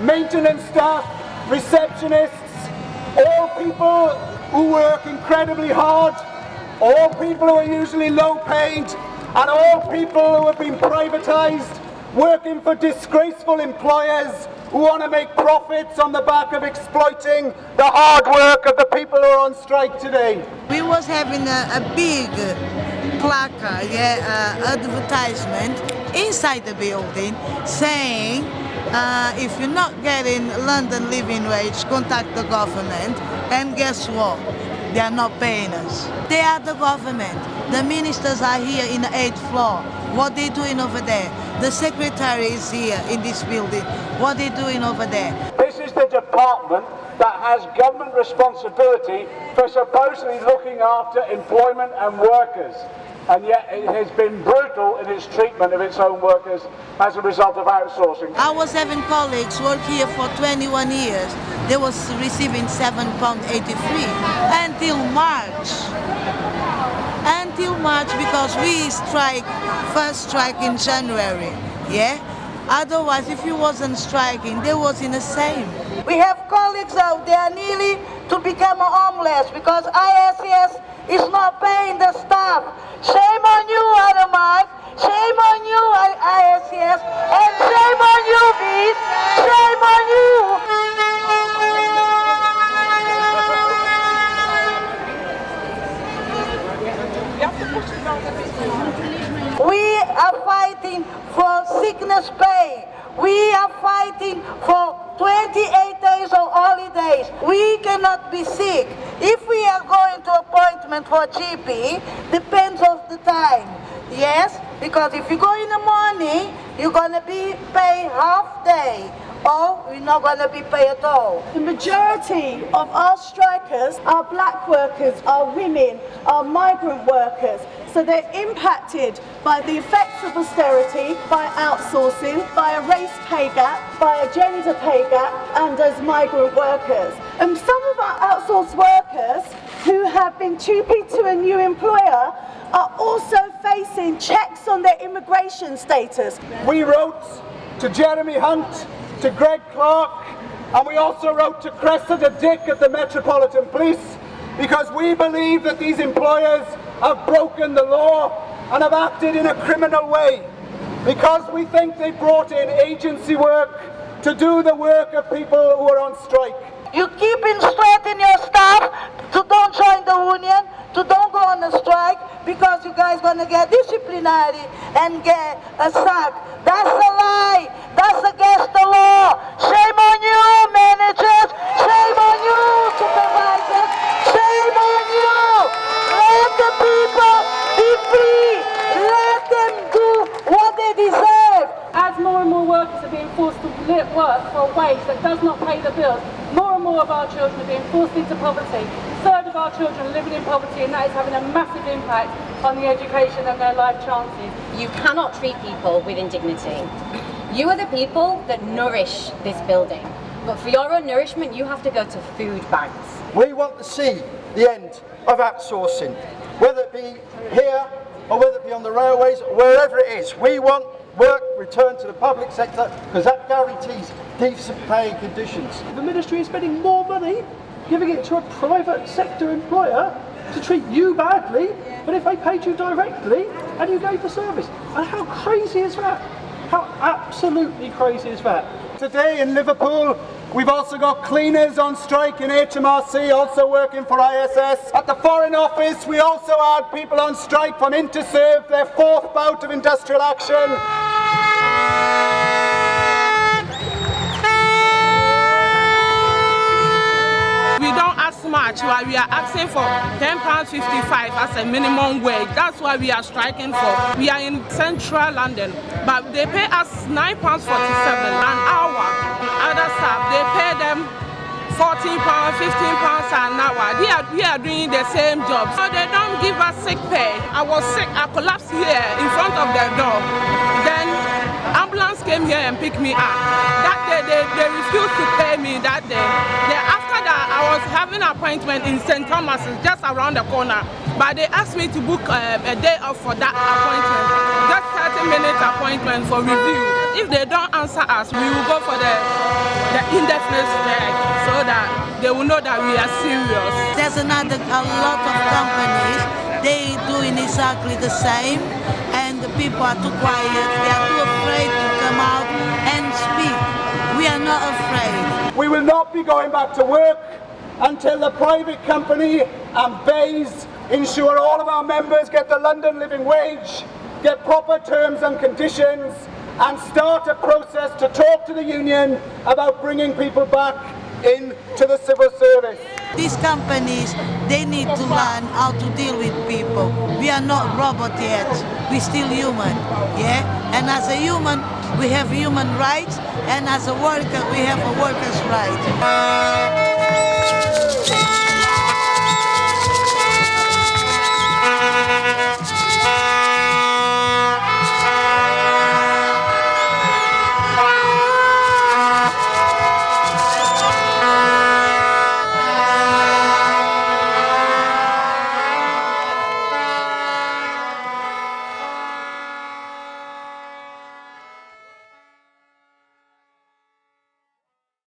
maintenance staff, receptionists, all people who work incredibly hard, all people who are usually low paid, and all people who have been privatised, working for disgraceful employers who want to make profits on the back of exploiting the hard work of the people who are on strike today. We was having a, a big placard, yeah, uh, advertisement inside the building saying uh, if you're not getting London living wage, contact the government. And guess what? They are not paying us. They are the government. The ministers are here in the 8th floor. What they doing over there? The secretary is here in this building. What they doing over there? This is the department that has government responsibility for supposedly looking after employment and workers and yet it has been brutal in its treatment of its own workers as a result of outsourcing. I was having colleagues work here for 21 years. They was receiving £7.83 until March. Until March because we strike, first strike in January, yeah? Otherwise, if you wasn't striking, they was in the same. We have colleagues out there nearly to become homeless because ISS is not paying the staff. Shame on you, Aramark. Shame on you, ISS. And shame on you, BEIS. Shame on you. We are fighting for sickness pay. We are fighting for 28 days of holidays. We cannot be sick. If we are going to appointment for GP, depends of the time. Yes, because if you go in the morning, you're gonna be paid half day or you're not gonna be paid at all. The majority of our strikers are black workers, are women, are migrant workers. So they're impacted by the effects of austerity, by outsourcing, by a race pay gap, by a gender pay gap, and as migrant workers. And some of our outsourced workers who have been TUPE to a new employer are also facing checks on their immigration status. We wrote to Jeremy Hunt, to Greg Clark, and we also wrote to Cressida Dick at the Metropolitan Police because we believe that these employers have broken the law and have acted in a criminal way because we think they brought in agency work to do the work of people who are on strike. You keep instructing your staff to don't join the union, to don't go on a strike, because you guys are gonna get disciplinary and get a sack. Forced to work for a wage that does not pay the bills, more and more of our children are being forced into poverty. A third of our children are living in poverty and that is having a massive impact on the education and their life chances. You cannot treat people with indignity. You are the people that nourish this building. But for your own nourishment, you have to go to food banks. We want to see the end of outsourcing, whether it be here or whether it be on the railways or wherever it is. We want work returned to the public sector because that guarantees decent paying conditions. The ministry is spending more money giving it to a private sector employer to treat you badly but if they paid you directly and you gave the service. And how crazy is that? How absolutely crazy is that? Today in Liverpool, we've also got cleaners on strike in HMRC, also working for ISS. At the Foreign Office, we also had people on strike from Interserve, their fourth bout of industrial action. Much, why we are asking for £10.55 as a minimum wage. That's why we are striking for. We are in central London, but they pay us £9.47 an hour. Other staff, they pay them 14 pounds, 15 pounds an hour. They are, we are doing the same job. So they don't give us sick pay. I was sick, I collapsed here in front of the door. Ambulance came here and picked me up. That day they, they refused to pay me that day. Then after that I was having an appointment in St. Thomas, just around the corner. But they asked me to book um, a day off for that appointment. Just 30 minute appointment for review. if they don't answer us, we will go for the, the indefinite strike so that they will know that we are serious. There's another, a lot of companies, they doing exactly the same and the people are too quiet, they are out and speak. We are not afraid. We will not be going back to work until the private company and BEIS ensure all of our members get the London living wage, get proper terms and conditions and start a process to talk to the union about bringing people back into the civil service. These companies, they need to learn how to deal with people. We are not robots yet. We're still human, yeah? And as a human, we have human rights, and as a worker, we have a worker's right.